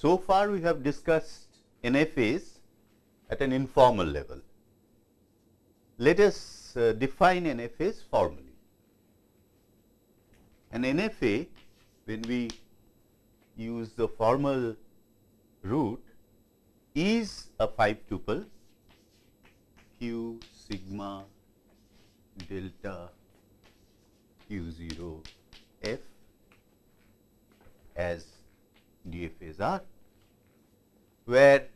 So far we have discussed NFAs at an informal level. Let us uh, define NFAs formally. An NFA when we use the formal root is a 5 tuple q sigma delta q 0 f as DFAs are, where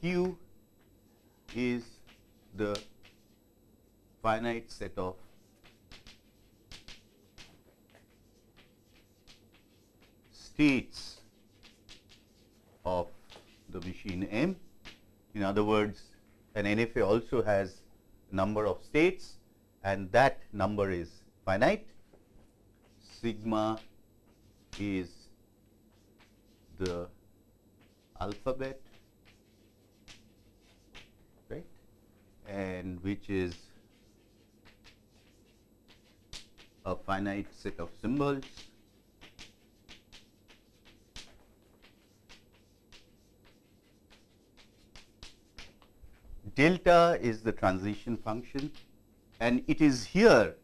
q is the finite set of states of the machine M. In other words, an NFA also has number of states and that number is finite. Sigma is the alphabet right? And which is a finite set of symbols. Delta is the transition function and it is here.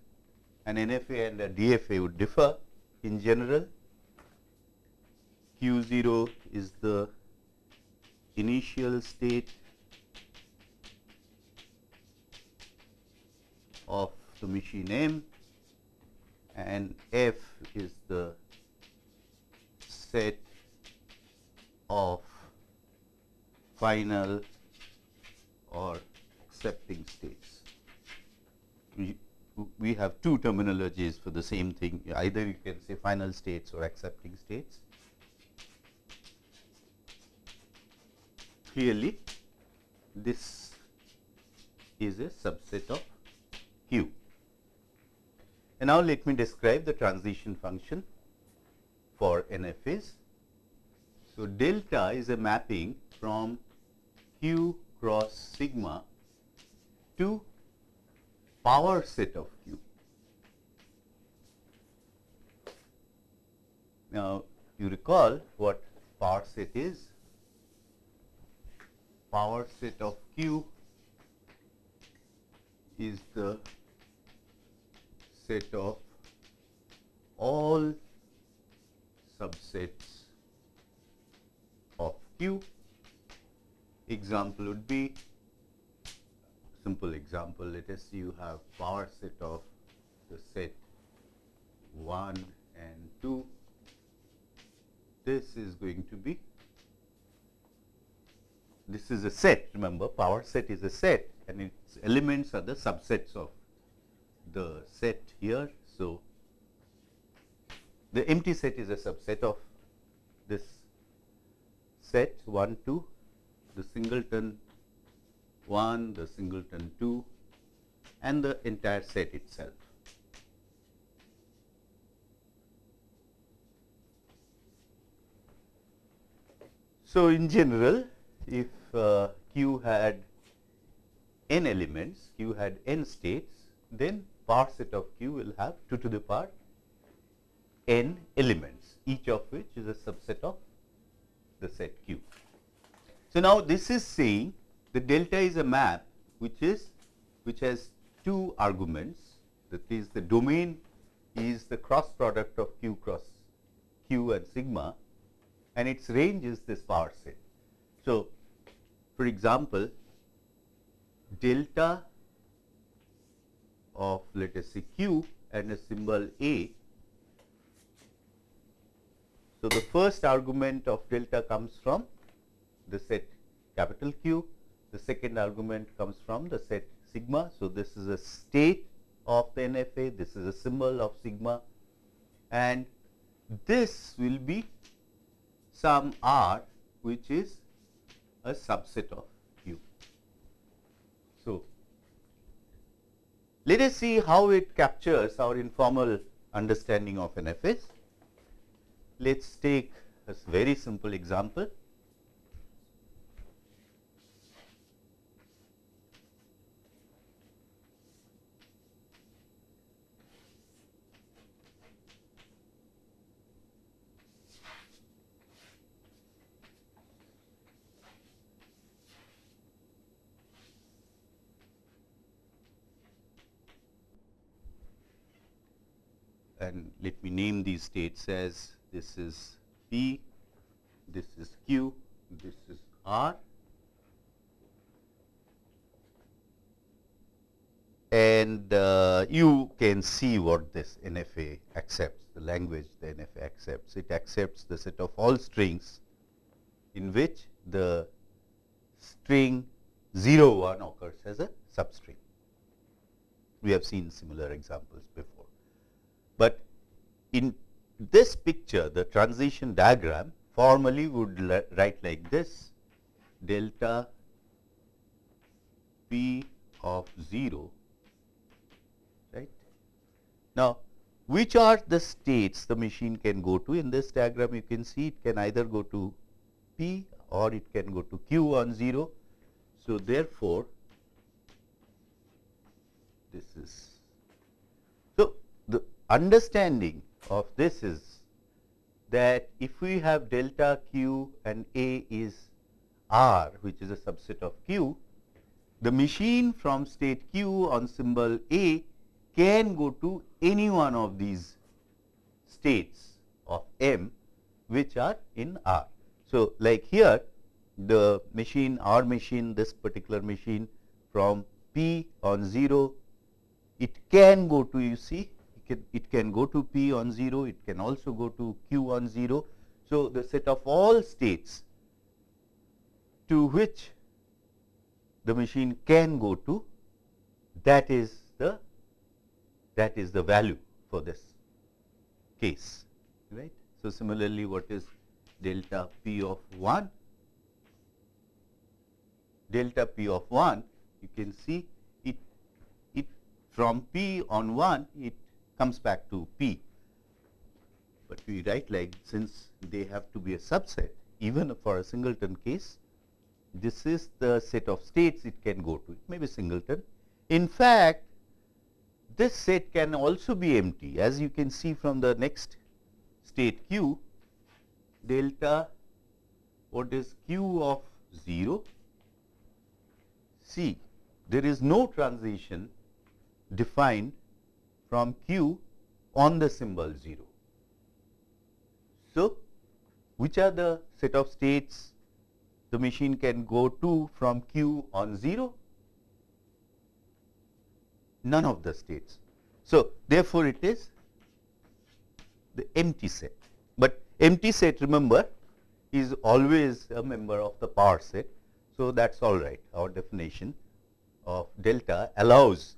An NFA and a DFA would differ in general. Q 0 is the initial state of the machine M and F is the set of final or accepting states. We, we have two terminologies for the same thing either you can say final states or accepting states. Clearly, this is a subset of Q. And now, let me describe the transition function for NFAs. So, delta is a mapping from Q cross sigma to power set of Q. Now, you recall what power set is? Power set of Q is the set of all subsets of Q. Example would be simple example let us say you have power set of the set 1 and 2 this is going to be this is a set remember power set is a set and its elements are the subsets of the set here so the empty set is a subset of this set 1 2 the singleton 1, the singleton 2 and the entire set itself. So, in general if uh, Q had n elements, Q had n states, then power set of Q will have 2 to the power n elements, each of which is a subset of the set Q. So, now this is saying the delta is a map which is which has two arguments that is the domain is the cross product of q cross q and sigma and its range is this power set. So, for example, delta of let us say q and a symbol a. So, the first argument of delta comes from the set capital Q. The second argument comes from the set sigma. So, this is a state of the NFA, this is a symbol of sigma and this will be some R which is a subset of Q. So, let us see how it captures our informal understanding of NFAs. Let us take a very simple example. And let me name these states as this is P, this is Q, this is R and uh, you can see what this NFA accepts, the language the NFA accepts. It accepts the set of all strings in which the string 0 1 occurs as a substring. We have seen similar examples before. But in this picture, the transition diagram formally would write like this delta p of 0 right. now, which are the states the machine can go to? In this diagram, you can see it can either go to P or it can go to Q on 0. So, therefore, this is. Understanding of this is that if we have delta q and A is R which is a subset of q, the machine from state q on symbol A can go to any one of these states of M which are in R. So, like here the machine our machine this particular machine from P on 0 it can go to you see can, it can go to P on 0 it can also go to Q on 0. So, the set of all states to which the machine can go to that is the that is the value for this case right. So, similarly what is delta p of 1 delta p of 1 you can see it it from p on 1 it comes back to p. But we write like since they have to be a subset even for a singleton case this is the set of states it can go to. It may be singleton. In fact this set can also be empty. As you can see from the next state q delta what is q of 0 see there is no transition defined from q on the symbol 0. So, which are the set of states the machine can go to from q on 0 none of the states. So, therefore, it is the empty set, but empty set remember is always a member of the power set. So, that is all right our definition of delta allows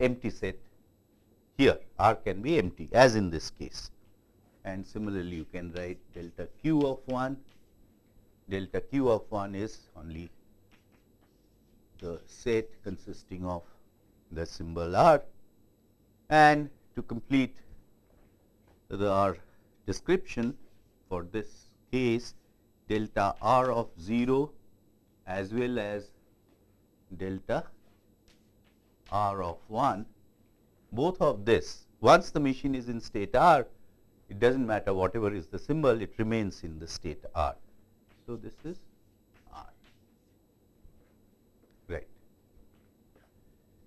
empty set. Here R can be empty as in this case. And similarly you can write delta q of 1 delta q of 1 is only the set consisting of the symbol R. And to complete the our description for this case delta R of 0 as well as delta R of 1 both of this once the machine is in state R it does not matter whatever is the symbol it remains in the state R. So, this is R, right.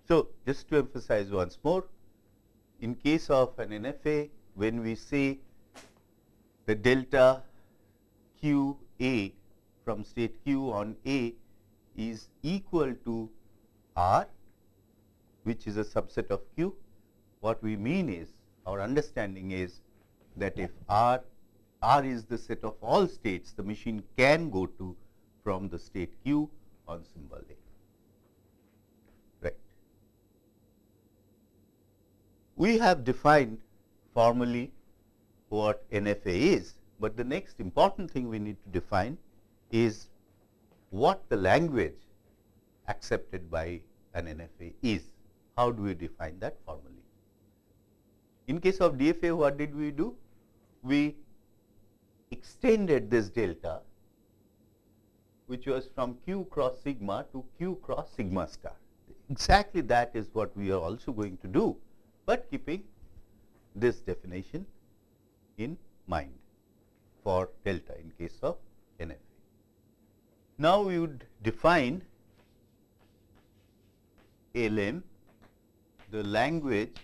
So, just to emphasize once more, in case of an NFA, when we say the delta q A from state q on A is equal to R, which is a subset of q, what we mean is our understanding is that if R, R is the set of all states the machine can go to from the state q on symbol A. Right. We have defined formally what NFA is, but the next important thing we need to define is what the language accepted by an NFA is. How do we define that formally? In case of DFA, what did we do? We extended this delta, which was from q cross sigma to q cross sigma star. Exactly that is what we are also going to do but keeping this definition in mind for delta in case of NFA. Now, we would define LM the language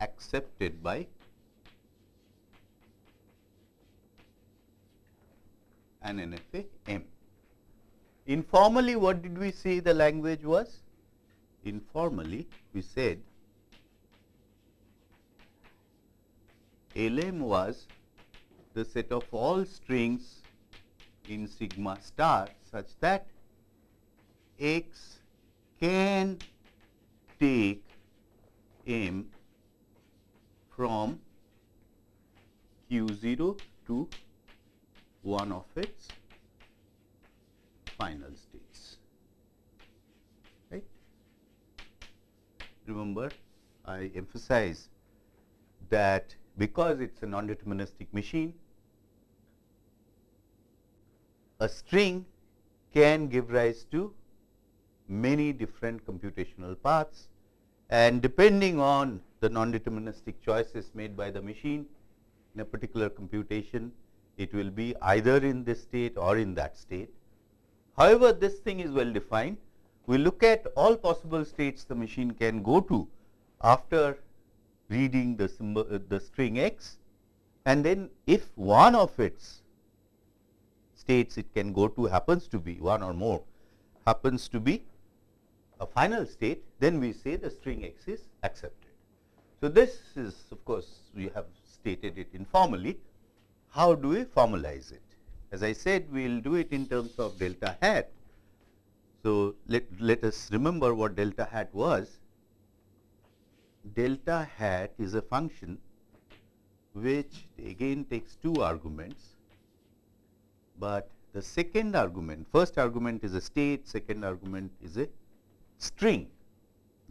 accepted by an NFA M. Informally, what did we say the language was? Informally, we said LM was the set of all strings in sigma star such that x can take m from q0 to one of its final states. Right? Remember, I emphasize that because it is a non-deterministic machine, a string can give rise to many different computational paths and depending on the non-deterministic choices made by the machine in a particular computation, it will be either in this state or in that state. However, this thing is well defined. We look at all possible states the machine can go to after reading the symbol uh, the string x and then if one of its states it can go to happens to be one or more happens to be a final state then we say the string x is accepted. So, this is of course, we have stated it informally. How do we formalize it? As I said we will do it in terms of delta hat. So, let, let us remember what delta hat was delta hat is a function which again takes two arguments, but the second argument, first argument is a state, second argument is a string,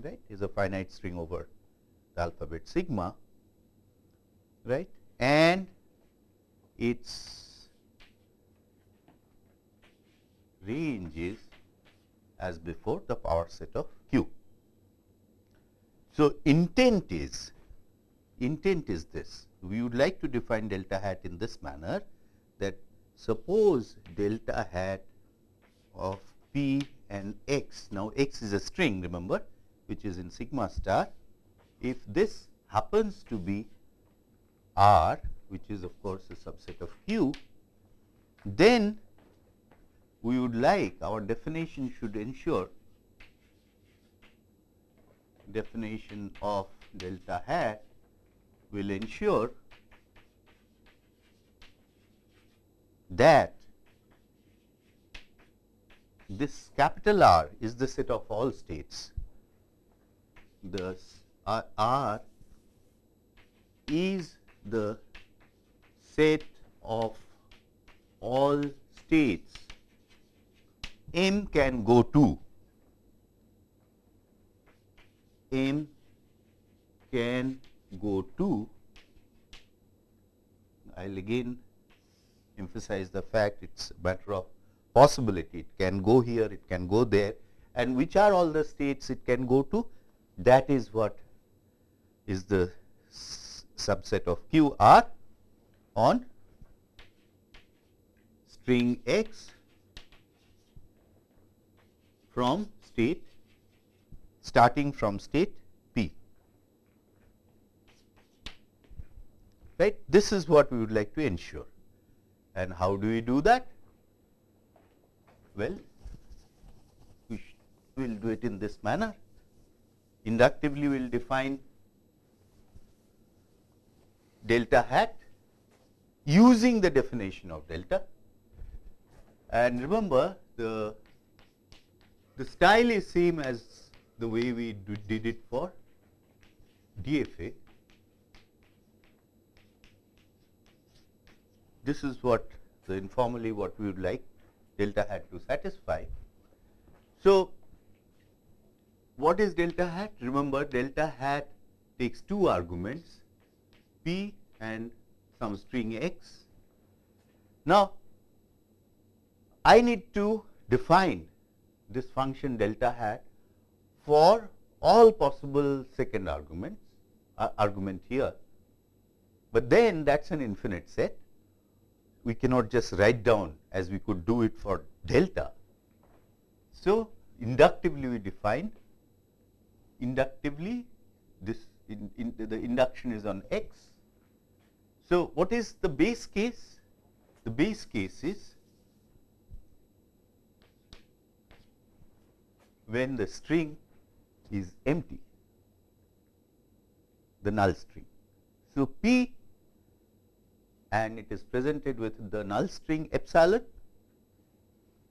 right, is a finite string over the alphabet sigma, right, and its range is as before the power set of q. So, intent is intent is this. We would like to define delta hat in this manner that suppose delta hat of p and x. Now x is a string remember which is in sigma star. If this happens to be r which is of course a subset of q then we would like our definition should ensure definition of delta hat will ensure that this capital R is the set of all states. The R is the set of all states. M can go to. M can go to, I will again emphasize the fact it is a matter of possibility, it can go here, it can go there and which are all the states it can go to, that is what is the subset of q r on string x from state starting from state P. Right? This is what we would like to ensure. And how do we do that? Well, we will do it in this manner. Inductively, we will define delta hat using the definition of delta. And remember, the, the style is same as the way we did it for DFA. This is what the informally what we would like delta hat to satisfy. So, what is delta hat? Remember delta hat takes two arguments p and some string x. Now, I need to define this function delta hat for all possible second arguments uh, argument here, but then that is an infinite set. We cannot just write down as we could do it for delta. So, inductively we define inductively this in, in the, the induction is on x. So, what is the base case? The base case is when the string is empty, the null string. So, P and it is presented with the null string epsilon.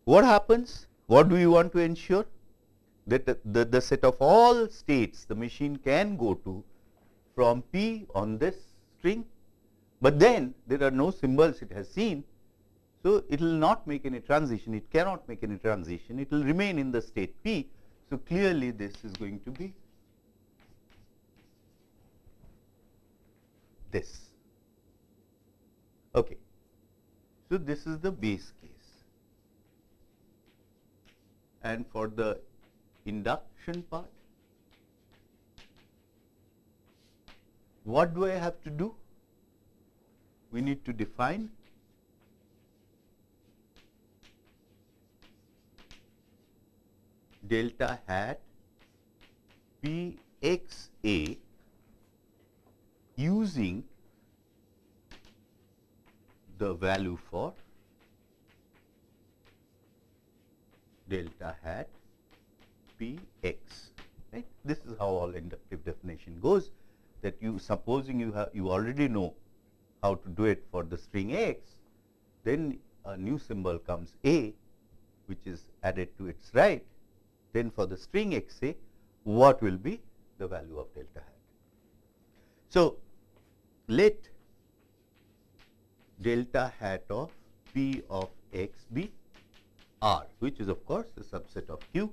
What happens? What do we want to ensure? That the, the, the set of all states the machine can go to from P on this string, but then there are no symbols it has seen. So, it will not make any transition, it cannot make any transition, it will remain in the state P. So, clearly this is going to be this. Okay. So, this is the base case. And for the induction part, what do I have to do? We need to define delta hat P x A using the value for delta hat p x. Right? This is how all inductive definition goes that you supposing you have you already know how to do it for the string x, then a new symbol comes a which is added to its right, then for the string x a what will be the value of delta hat. So, let delta hat of p of x be r which is of course a subset of q.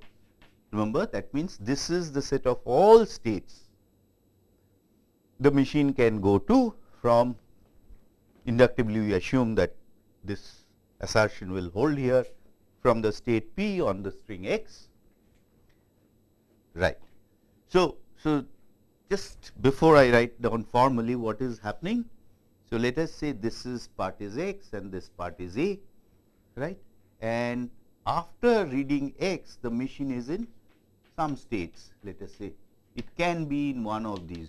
Remember that means this is the set of all states the machine can go to from inductively we assume that this assertion will hold here from the state p on the string x right. So, so just before I write down formally what is happening so, let us say this is part is x and this part is a, right. And after reading x, the machine is in some states, let us say it can be in one of these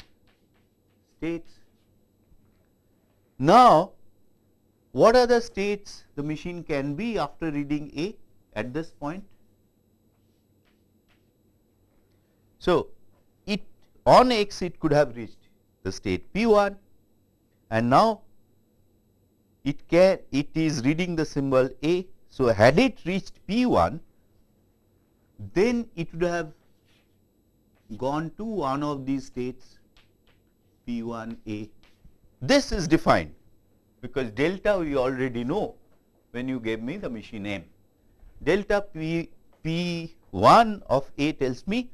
states. Now, what are the states the machine can be after reading a at this point? So, it on x it could have reached the state p 1 and now it it is reading the symbol A. So, had it reached P 1 then it would have gone to one of these states P 1 A. This is defined because delta we already know when you gave me the machine name. Delta P, P 1 of A tells me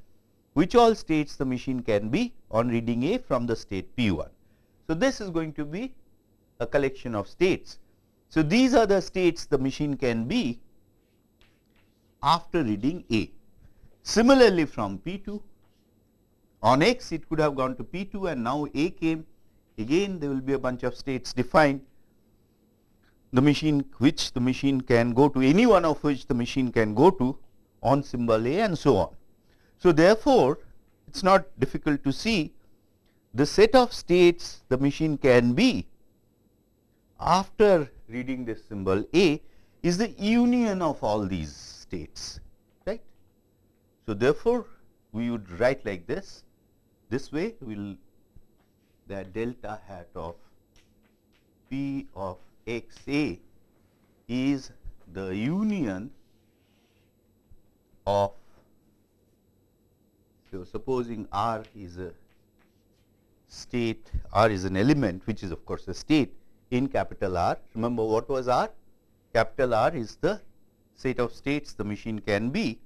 which all states the machine can be on reading A from the state P 1. So, this is going to be a collection of states. So, these are the states the machine can be after reading A. Similarly, from P 2 on X it could have gone to P 2 and now A came again there will be a bunch of states defined the machine which the machine can go to any one of which the machine can go to on symbol A and so on. So, therefore, it is not difficult to see the set of states the machine can be after reading this symbol A is the union of all these states right. So, therefore, we would write like this this way we will that delta hat of P of x A is the union of so supposing R is a state R is an element which is of course a state in capital R. Remember what was R? Capital R is the set of states the machine can be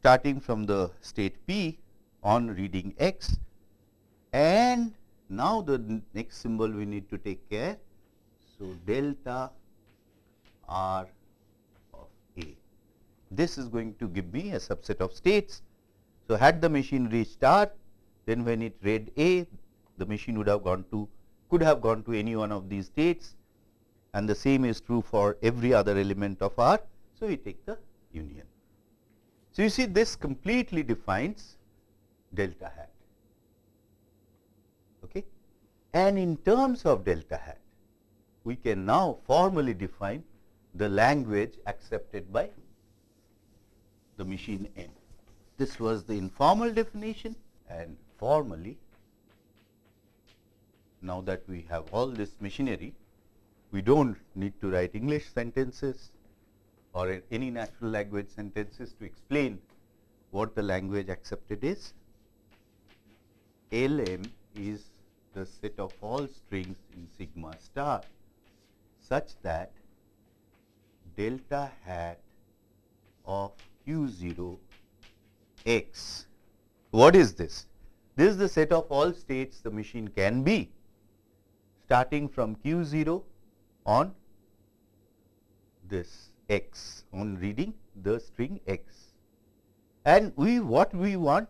starting from the state P on reading X and now the next symbol we need to take care. So, delta R of A. This is going to give me a subset of states. So, had the machine reached R then when it read A, the machine would have gone to could have gone to any one of these states and the same is true for every other element of R. So, we take the union. So, you see this completely defines delta hat. okay. And in terms of delta hat, we can now formally define the language accepted by the machine n. This was the informal definition formally now that we have all this machinery, we do not need to write English sentences or any natural language sentences to explain what the language accepted is. LM is the set of all strings in sigma star such that delta hat of q 0 x. What is this? This is the set of all states the machine can be starting from q 0 on this x on reading the string x. And we what we want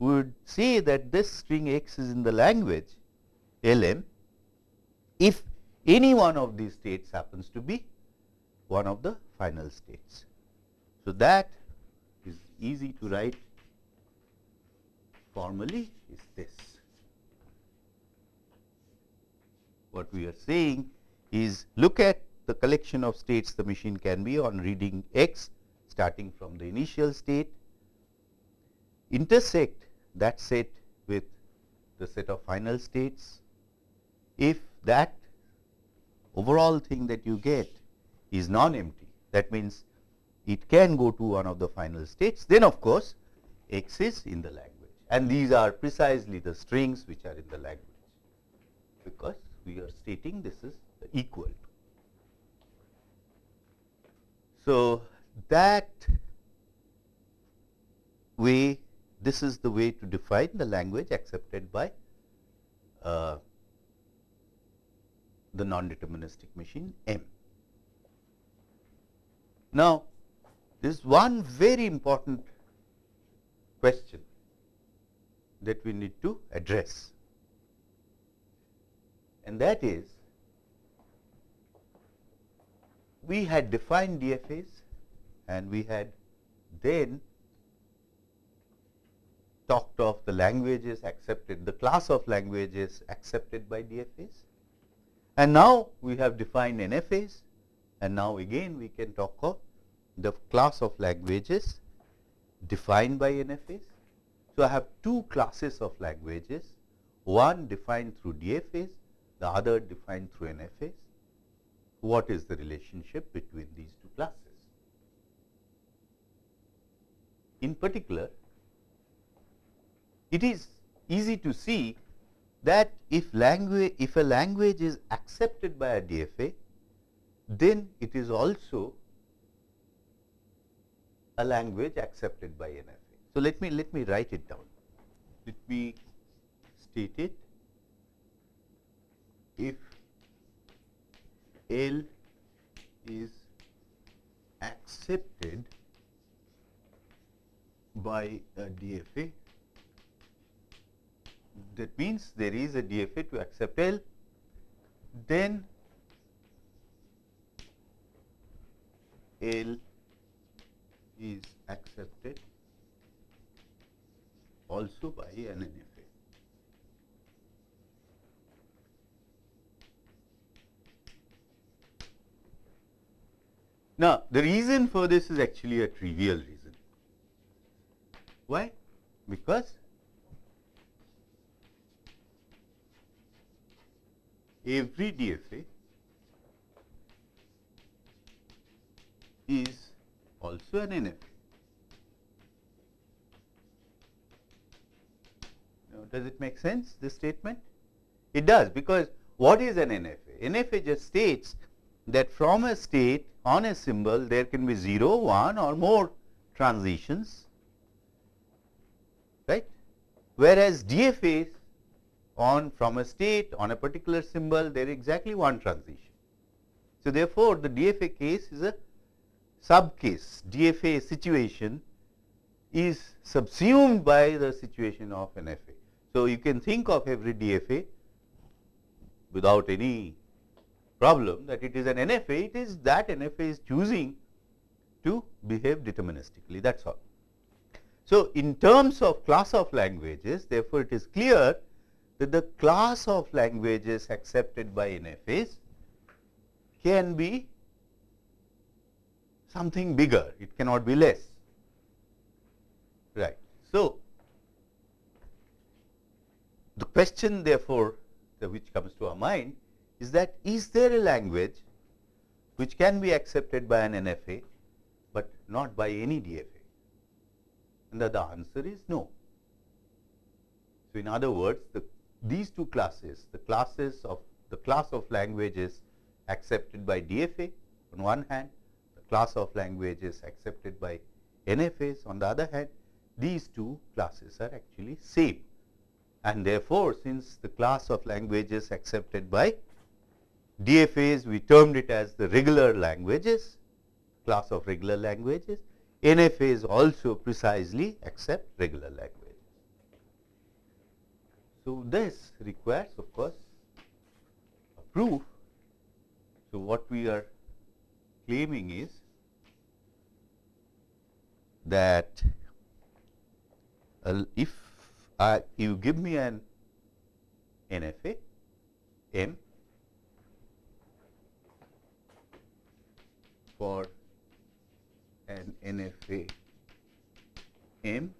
would say that this string x is in the language LM if any one of these states happens to be one of the final states. So, that is easy to write formally is this. What we are saying is look at the collection of states the machine can be on reading x starting from the initial state, intersect that set with the set of final states. If that overall thing that you get is non-empty, that means it can go to one of the final states, then of course, x is in the language and these are precisely the strings which are in the language, because we are stating this is equal to. So, that way this is the way to define the language accepted by uh, the non-deterministic machine M. Now, there is one very important question that we need to address and that is we had defined DFAs and we had then talked of the languages accepted, the class of languages accepted by DFAs. And now we have defined NFAs and now again we can talk of the class of languages defined by NFAs. So, I have two classes of languages, one defined through DFAs, the other defined through NFAs what is the relationship between these two classes. In particular, it is easy to see that if language if a language is accepted by a DFA, then it is also a language accepted by NFA. So, let me let me write it down. Let me state it. If L is accepted by a DFA. That means there is a DFA to accept L, then L is accepted also by an NFA. Now, the reason for this is actually a trivial reason. Why? Because every DFA is also an NFA. Now, does it make sense this statement? It does because what is an NFA? NFA just states that from a state on a symbol there can be 0, 1 or more transitions, right. Whereas DFAs on from a state on a particular symbol there is exactly one transition. So, therefore, the DFA case is a sub case DFA situation is subsumed by the situation of an FA. So, you can think of every DFA without any problem that it is an NFA, it is that NFA is choosing to behave deterministically that is all. So, in terms of class of languages therefore, it is clear that the class of languages accepted by NFAs can be something bigger, it cannot be less. Right. So, the question therefore, the which comes to our mind is that is there a language which can be accepted by an NFA, but not by any DFA? And the, the answer is no. So, in other words, the, these two classes, the classes of the class of languages accepted by DFA on one hand, the class of languages accepted by NFAs on the other hand, these two classes are actually same. And therefore, since the class of languages accepted by DFAs, we termed it as the regular languages, class of regular languages. NFAs also precisely accept regular languages. So, this requires of course, a proof. So, what we are claiming is that uh, if I, you give me an NFA M for an NFA M,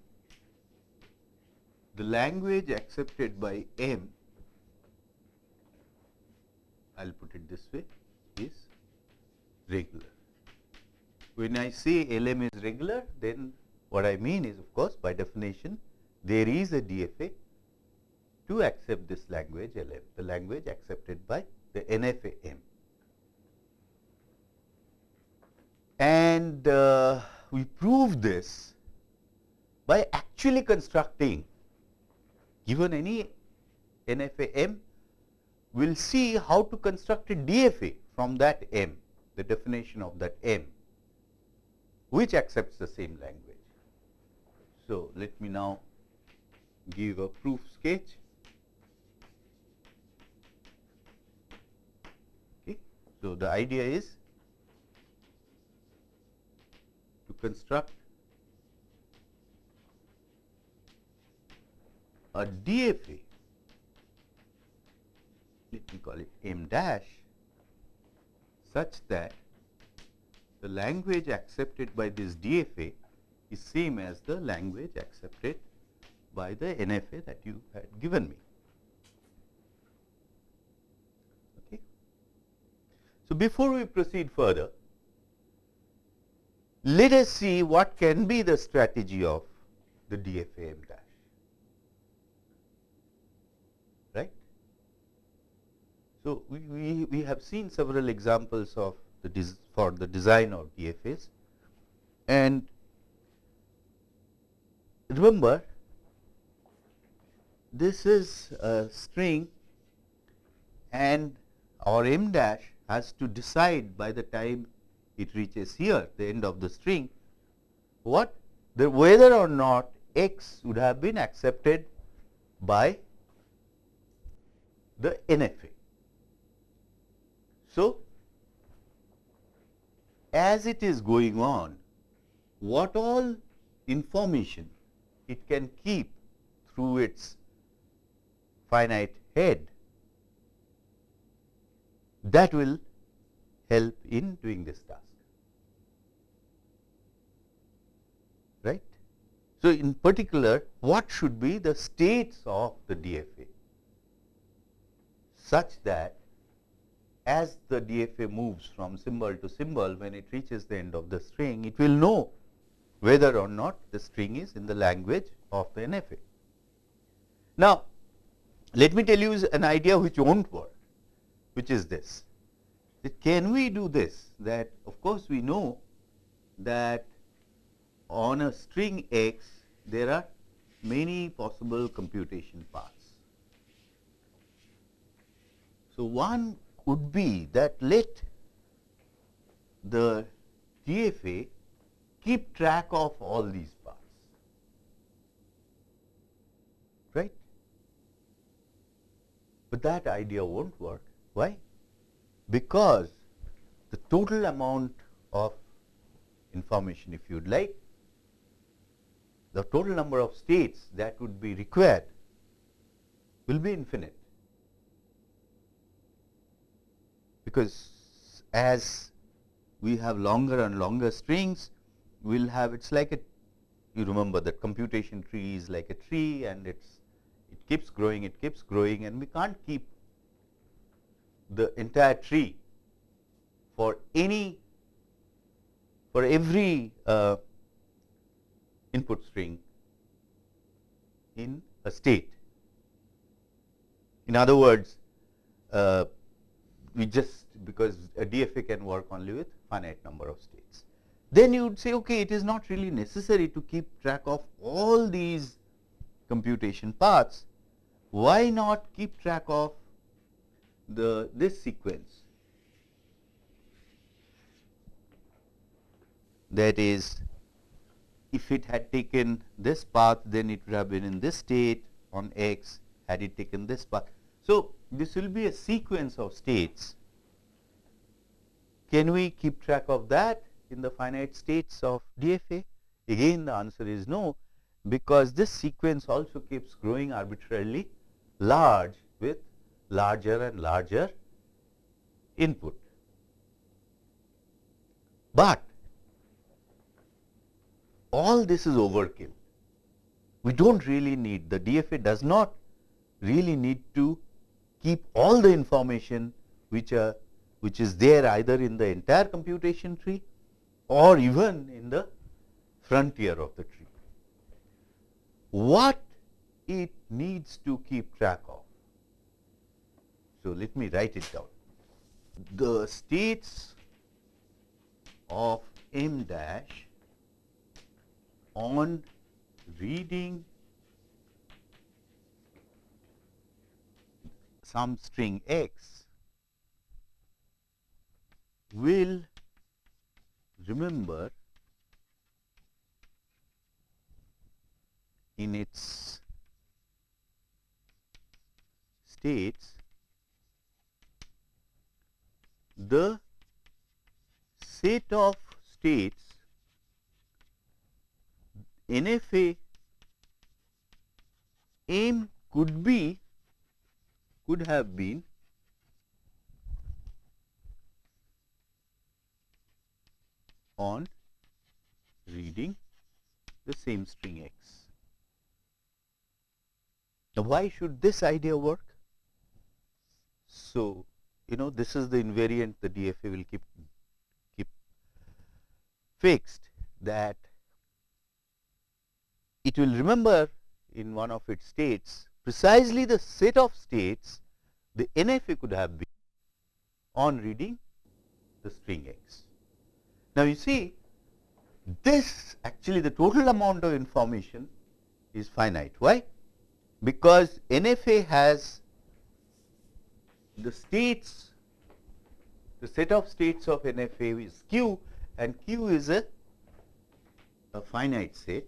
the language accepted by M, I will put it this way, is regular. When I say LM is regular, then what I mean is of course, by definition there is a DFA to accept this language the language accepted by the NFA M. And uh, we prove this by actually constructing given any NFA M, we will see how to construct a DFA from that M, the definition of that M, which accepts the same language. So, let me now give a proof sketch. Okay. So, the idea is to construct a DFA, let me call it M dash, such that the language accepted by this DFA is same as the language accepted by the NFA that you had given me. Okay. So, before we proceed further, let us see what can be the strategy of the DFA dash. Right? So, we, we, we have seen several examples of the for the design of DFAs and remember this is a string and our m dash has to decide by the time it reaches here the end of the string what the whether or not x would have been accepted by the NFA. So, as it is going on what all information it can keep through its finite head that will help in doing this task. Right? So, in particular what should be the states of the DFA such that as the DFA moves from symbol to symbol when it reaches the end of the string it will know whether or not the string is in the language of the NFA. Now, let me tell you an idea which not work, which is this. That can we do this? That of course, we know that on a string x there are many possible computation paths. So, one could be that let the DFA keep track of all these paths, right. But that idea not work. Why? Because the total amount of information if you would like, the total number of states that would be required will be infinite because as we have longer and longer strings we will have it is like a you remember that computation tree is like a tree and it's it keeps growing it keeps growing and we can't keep the entire tree for any for every uh, input string in a state. In other words, uh, we just because a DFA can work only with finite number of states. Then you would say, okay, it is not really necessary to keep track of all these computation paths. Why not keep track of the this sequence that is if it had taken this path then it would have been in this state on x had it taken this path. So, this will be a sequence of states. Can we keep track of that in the finite states of DFA? Again the answer is no, because this sequence also keeps growing arbitrarily large with larger and larger input. But all this is overkill. We do not really need the DFA does not really need to keep all the information which are which is there either in the entire computation tree or even in the frontier of the tree. What it needs to keep track of. So, let me write it down. The states of m dash on reading some string x will remember in its states the set of states NFA M could be could have been on reading the same string x. Now, why should this idea work? So, you know this is the invariant the DFA will keep keep fixed that it will remember in one of its states precisely the set of states the NFA could have been on reading the string x. Now, you see this actually the total amount of information is finite. Why? Because NFA has the states, the set of states of NFA is Q and Q is a, a finite set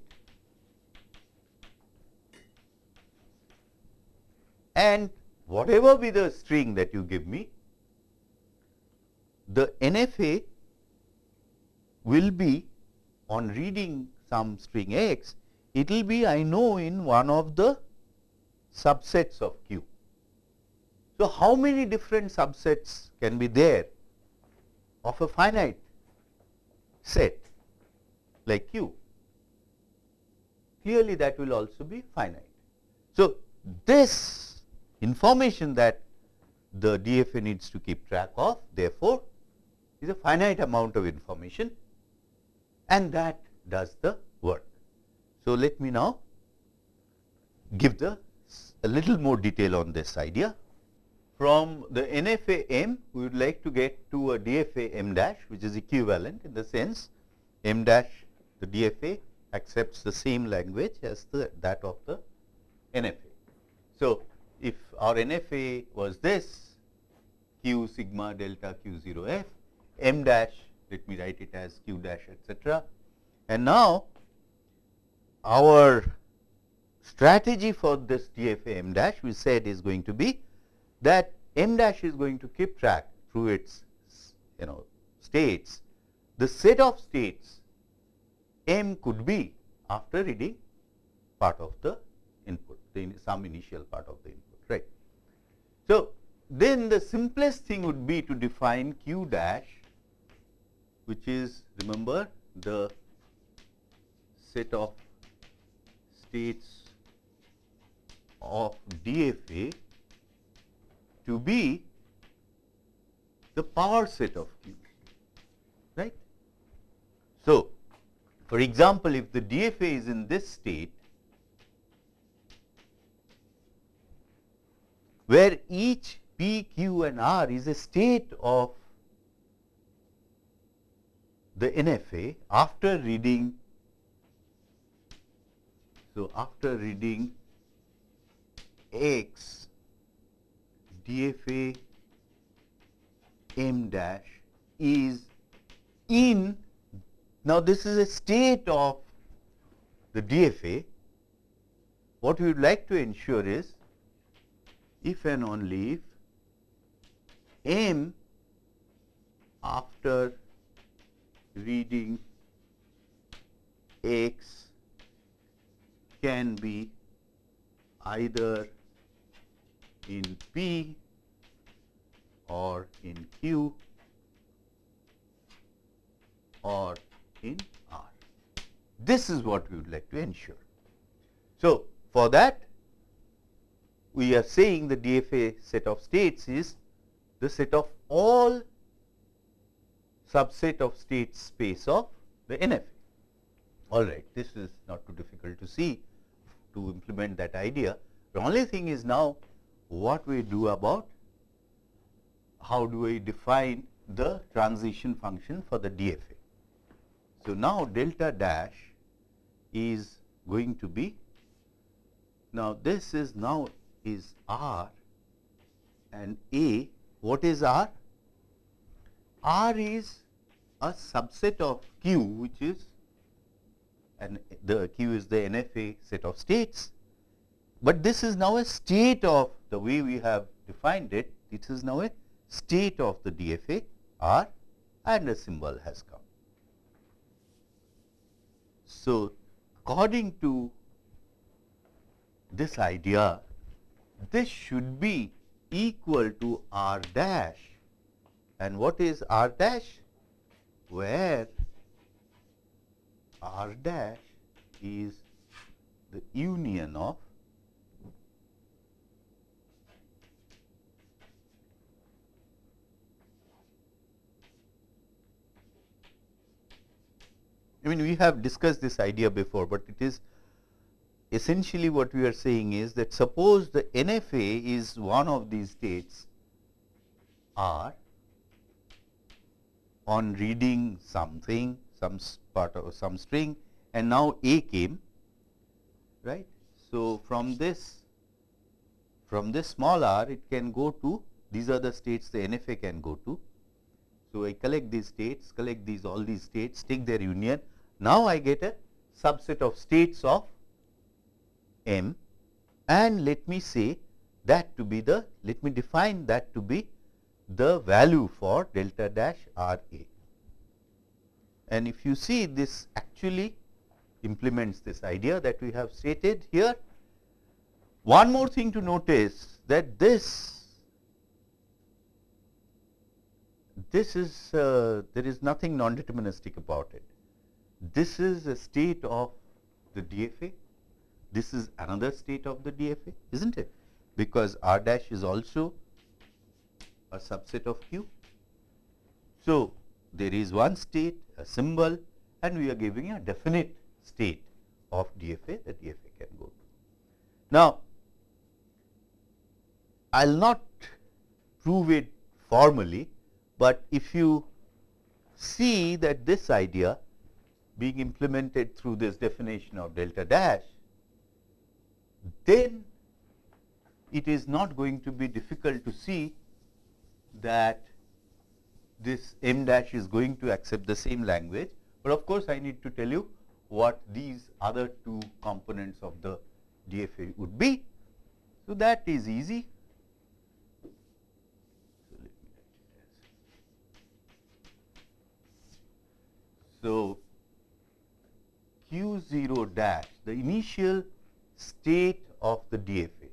and whatever be the string that you give me, the NFA will be on reading some string x, it will be I know in one of the subsets of Q. So, how many different subsets can be there of a finite set like Q? Clearly, that will also be finite. So, this information that the DFA needs to keep track of therefore, is a finite amount of information and that does the work. So, let me now give the a little more detail on this idea. From the NFA M, we would like to get to a DFA M dash, which is equivalent in the sense M dash the DFA accepts the same language as the that of the NFA. So, if our NFA was this q sigma delta q 0 f m dash let me write it as q dash etcetera. And now, our strategy for this DFA m dash we said is going to be that m dash is going to keep track through its you know states the set of states m could be after reading part of the input the some initial part of the input. right. So, then the simplest thing would be to define q dash which is remember the set of states of DFA to be the power set of Q, right. So, for example, if the DFA is in this state, where each P, Q and R is a state of the NFA after reading, so after reading X DFA M dash is in, now this is a state of the DFA. What we would like to ensure is if and only if M after reading X can be either in P or in Q or in R. This is what we would like to ensure. So, for that we are saying the DFA set of states is the set of all subset of state space of the NFA. All right, this is not too difficult to see to implement that idea. The only thing is now what we do about how do we define the transition function for the DFA. So, now delta dash is going to be now this is now is R and A what is R? R is a subset of Q which is and the Q is the NFA set of states, but this is now a state of the way we have defined it, this is now a state of the DFA R and a symbol has come. So, according to this idea, this should be equal to R dash and what is R dash? Where R dash is the union of I mean we have discussed this idea before, but it is essentially what we are saying is that suppose the NFA is one of these states R on reading something, some part of some string and now A came, right. So, from this from this small r it can go to these are the states the NFA can go to. So, I collect these states, collect these all these states, take their union. Now, I get a subset of states of M and let me say that to be the let me define that to be the value for delta dash R A. And if you see this actually implements this idea that we have stated here. One more thing to notice that this this is uh, there is nothing non-deterministic about it. This is a state of the DFA this is another state of the DFA, isn't it? Because R dash is also a subset of Q. So, there is one state, a symbol and we are giving a definite state of DFA that DFA can go to. Now, I will not prove it formally, but if you see that this idea being implemented through this definition of delta dash then it is not going to be difficult to see that this m dash is going to accept the same language, but of course, I need to tell you what these other two components of the DFA would be. So, that is easy. So, Q 0 dash the initial state of the DFA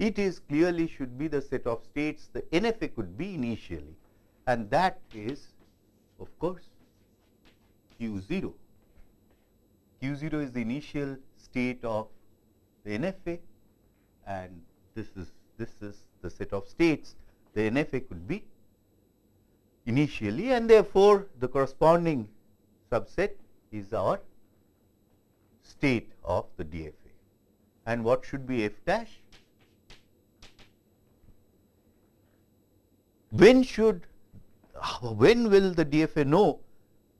it is clearly should be the set of states the NFA could be initially. And that is of course q 0. q 0 is the initial state of the NFA and this is this is the set of states the NFA could be initially. And therefore, the corresponding subset is our state of the DFA. And what should be f dash? When should, when will the DFA know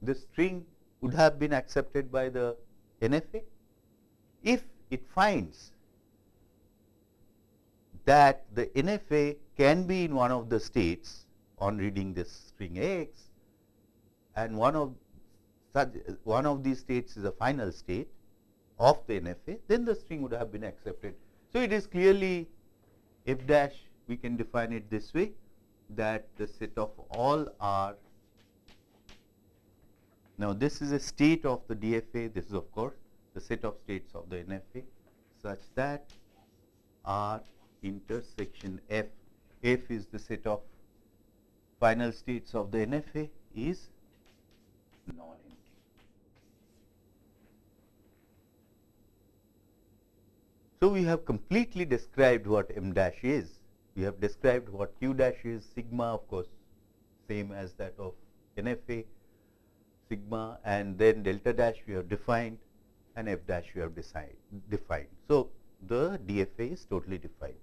the string would have been accepted by the NFA? If it finds that the NFA can be in one of the states on reading this string x and one of such one of these states is a final state of the NFA, then the string would have been accepted. So, it is clearly f dash we can define it this way that the set of all r now this is a state of the DFA this is of course the set of states of the NFA such that R intersection F F is the set of final states of the NFA is non-empty. So, we have completely described what m dash is. We have described what q dash is, sigma of course, same as that of NFA, sigma and then delta dash we have defined and f dash we have decide, defined. So, the DFA is totally defined.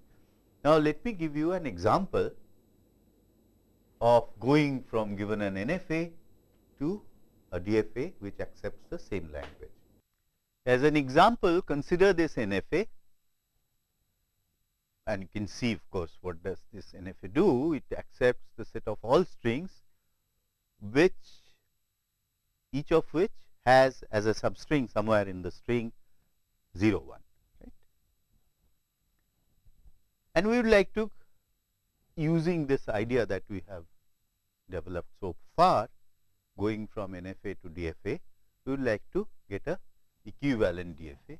Now, let me give you an example of going from given an NFA to a DFA which accepts the same language. As an example, consider this NFA and you can see of course, what does this NFA do? It accepts the set of all strings which each of which has as a substring somewhere in the string 0 1 right. And we would like to using this idea that we have developed so far going from NFA to DFA, we would like to get a equivalent DFA.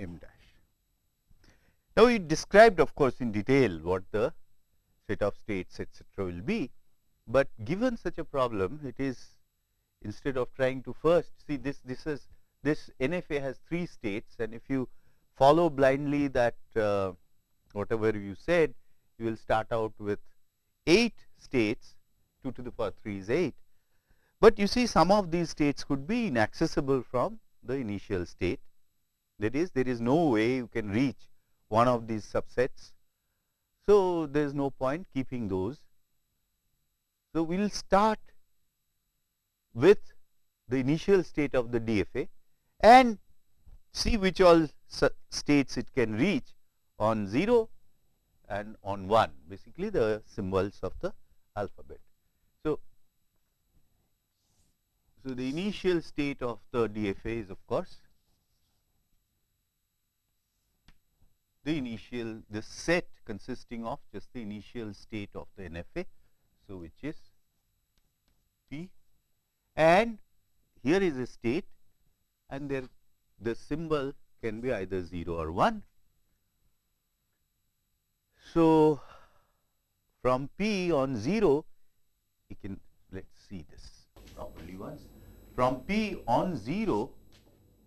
M dash. Now, we described of course, in detail what the set of states etcetera will be, but given such a problem it is instead of trying to first see this this is this NFA has 3 states and if you follow blindly that uh, whatever you said you will start out with 8 states 2 to the power 3 is 8. But you see some of these states could be inaccessible from the initial state that is there is no way you can reach one of these subsets. So, there is no point keeping those. So, we will start with the initial state of the DFA and see which all states it can reach on 0 and on 1 basically the symbols of the alphabet. So, so the initial state of the DFA is of course the initial the set consisting of just the initial state of the NFA. So, which is P and here is a state and there the symbol can be either 0 or 1. So, from P on 0 you can let us see this properly once from P on 0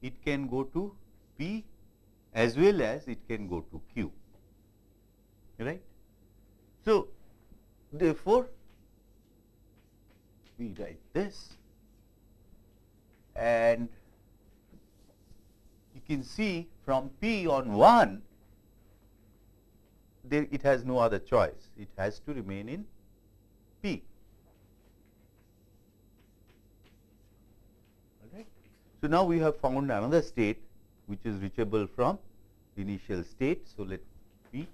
it can go to P as well as it can go to Q right. So, therefore, we write this and you can see from P on 1 there it has no other choice it has to remain in P. Alright. So, now we have found another state which is reachable from the initial state. So, let me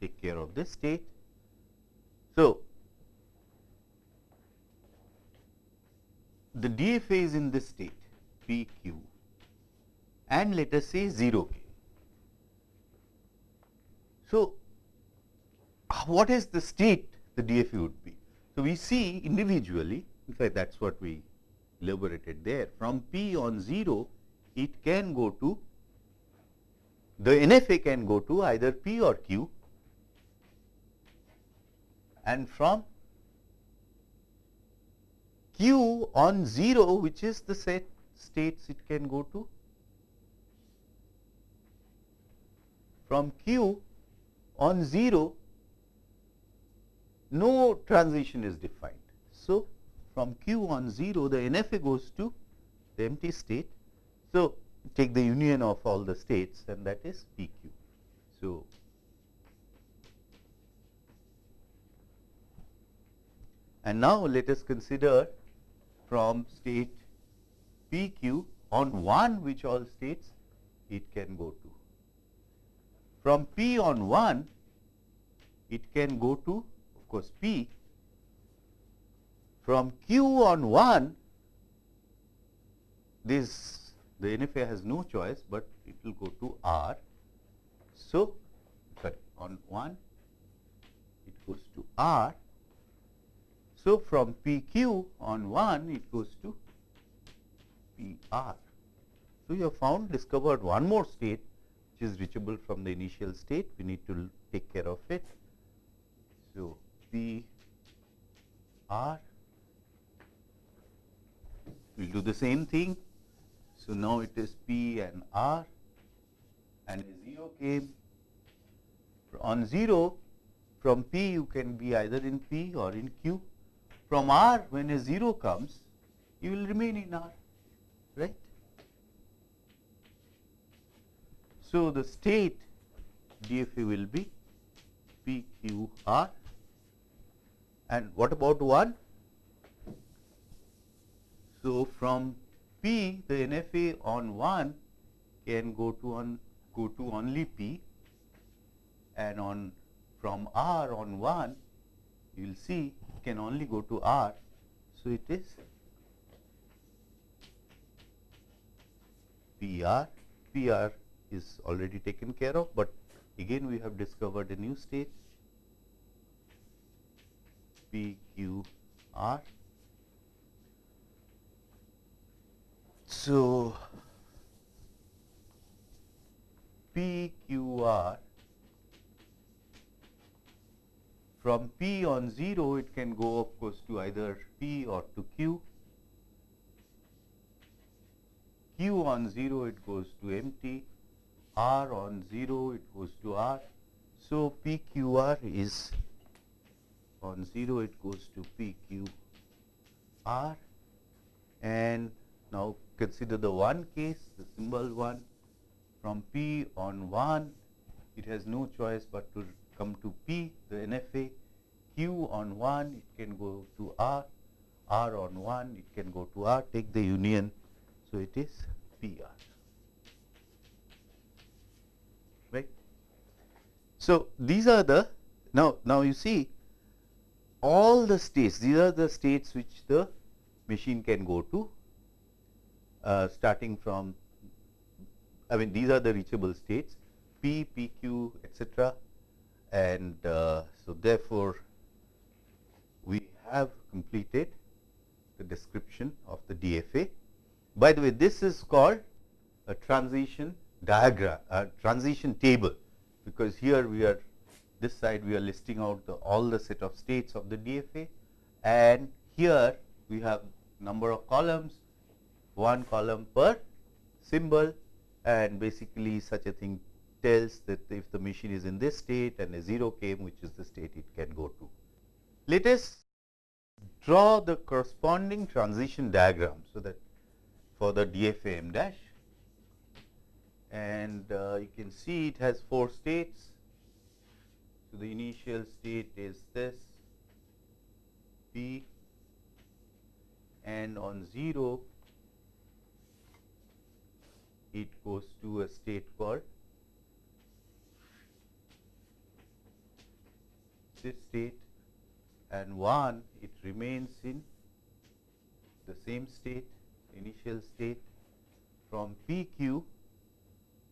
take care of this state. So, the DFA is in this state P q and let us say 0 k. So, what is the state the DFA would be? So, we see individually in fact, that is what we elaborated there from P on 0 it can go to the NFA can go to either P or Q and from Q on 0 which is the set states it can go to from Q on 0 no transition is defined. So, from Q on 0 the NFA goes to the empty state. So, take the union of all the states and that is PQ. So, and now let us consider from state PQ on 1 which all states it can go to. From P on 1 it can go to of course P. From Q on 1 this the NFA has no choice, but it will go to R. So, sorry on 1 it goes to R. So, from PQ on 1 it goes to PR. So, you have found discovered one more state which is reachable from the initial state, we need to take care of it. So, P R we will do the same thing so, now it is P and R and a 0 came on 0 from P you can be either in P or in Q. From R when a 0 comes you will remain in R right. So, the state DFA will be P Q R and what about 1? So, from P the NFA on 1 can go to on go to only P. And on from R on 1 you will see can only go to R. So, it is PR, PR is already taken care of, but again we have discovered a new state. PQR So, PQR from P on 0 it can go of course to either P or to Q. Q on 0 it goes to empty, R on 0 it goes to R. So, PQR is on 0 it goes to PQR and now consider the one case, the symbol 1 from P on 1, it has no choice but to come to P, the NFA, Q on 1, it can go to R, R on 1, it can go to R, take the union. So, it is PR. Right. So, these are the now, now you see all the states, these are the states which the machine can go to starting from I mean these are the reachable states P, PQ etc. and uh, so therefore, we have completed the description of the DFA. By the way, this is called a transition diagram, a transition table, because here we are this side we are listing out the, all the set of states of the DFA and here we have number of columns one column per symbol and basically such a thing tells that if the machine is in this state and a 0 came which is the state it can go to. Let us draw the corresponding transition diagram. So, that for the DFA M dash and uh, you can see it has 4 states. So, the initial state is this P and on 0 it goes to a state called this state and 1 it remains in the same state initial state. From PQ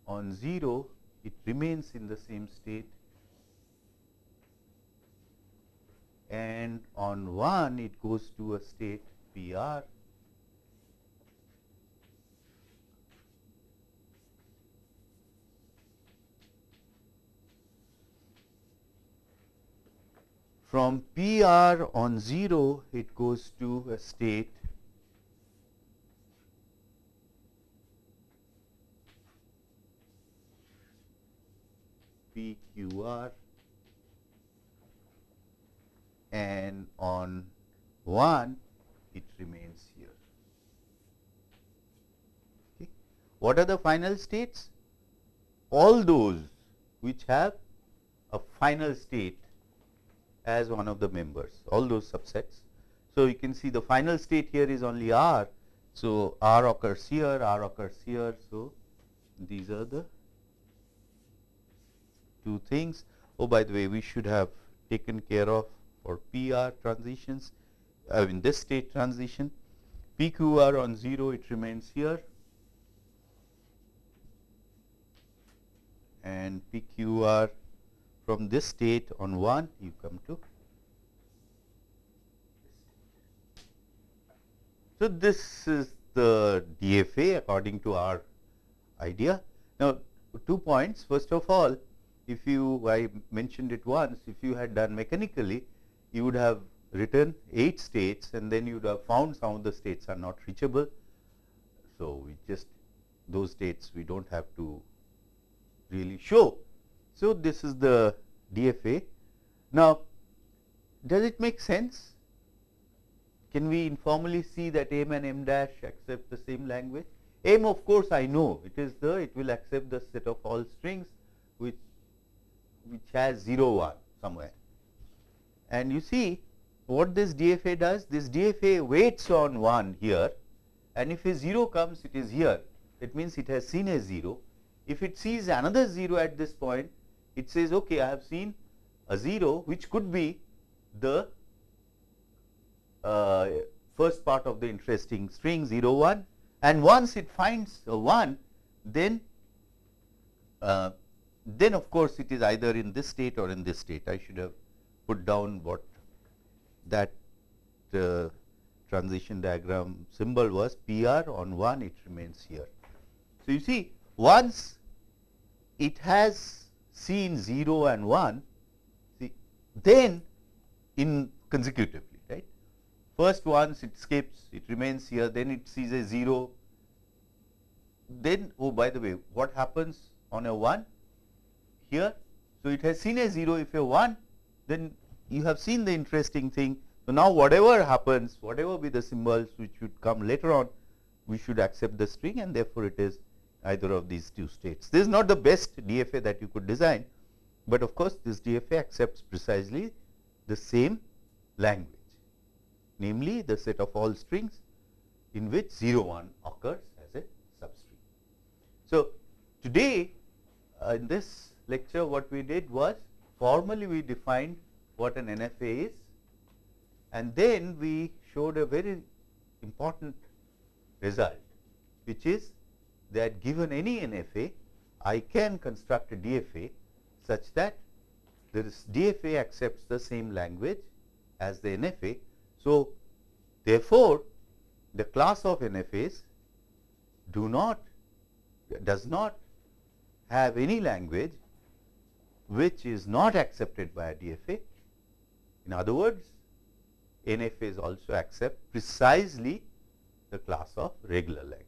on 0 it remains in the same state. And on 1 it goes to a state PR From PR on 0, it goes to a state PQR and on 1 it remains here. Okay. What are the final states? All those which have a final state as one of the members, all those subsets. So, you can see the final state here is only R. So, R occurs here, R occurs here. So, these are the two things. Oh, by the way, we should have taken care of for PR transitions, uh, in this state transition. PQR on 0, it remains here. And PQR from this state on 1 you come to So, this is the DFA according to our idea. Now, two points first of all if you I mentioned it once if you had done mechanically you would have written 8 states and then you would have found some of the states are not reachable. So, we just those states we do not have to really show so, this is the DFA. Now, does it make sense? Can we informally see that M and M dash accept the same language? M of course, I know it is the it will accept the set of all strings which which has 0 1 somewhere. And you see what this DFA does? This DFA waits on 1 here and if a 0 comes it is here it means it has seen a 0. If it sees another 0 at this point it says okay I have seen a 0 which could be the uh, first part of the interesting string 0 1 and once it finds a 1 then uh, then of course it is either in this state or in this state. I should have put down what that uh, transition diagram symbol was. PR on 1 it remains here. So, you see once it has seen 0 and 1, see, then in consecutively, right. First once it skips, it remains here, then it sees a 0, then oh by the way, what happens on a 1 here? So, it has seen a 0, if a 1, then you have seen the interesting thing. So, now whatever happens, whatever be the symbols which should come later on, we should accept the string and therefore, it is either of these two states. This is not the best DFA that you could design, but of course, this DFA accepts precisely the same language, namely the set of all strings in which 0 1 occurs as a substring. So, today uh, in this lecture what we did was formally we defined what an NFA is and then we showed a very important result which is that given any NFA, I can construct a DFA such that this DFA accepts the same language as the NFA. So, therefore, the class of NFAs do not does not have any language which is not accepted by a DFA. In other words, NFAs also accept precisely the class of regular language.